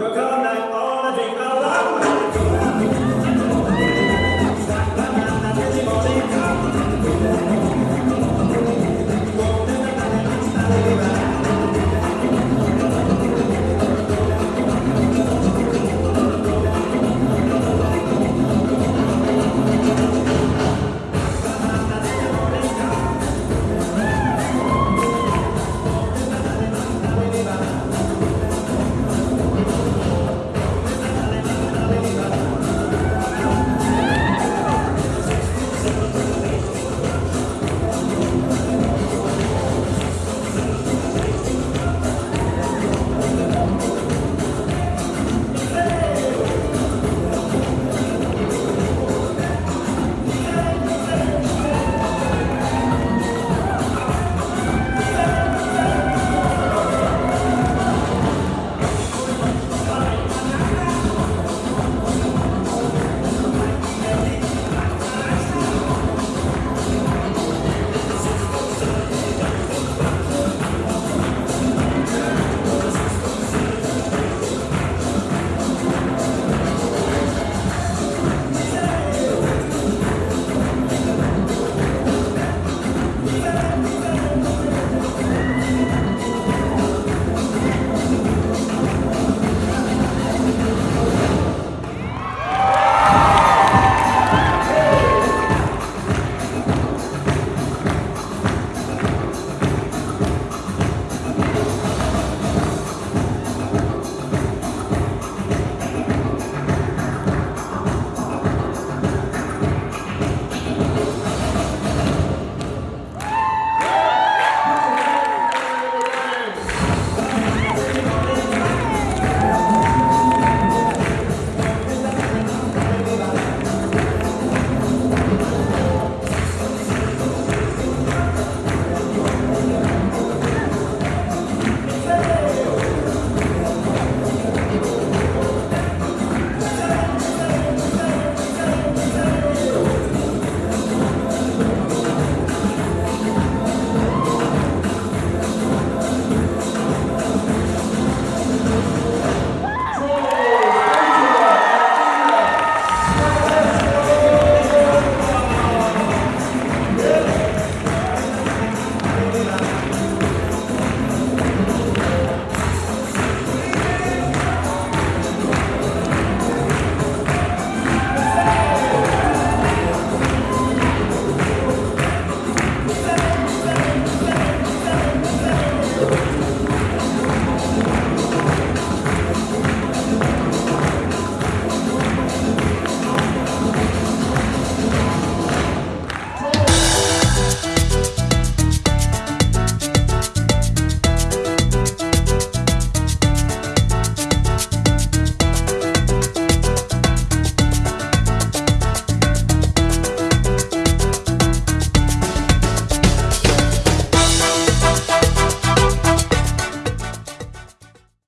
We're going to all the Allah.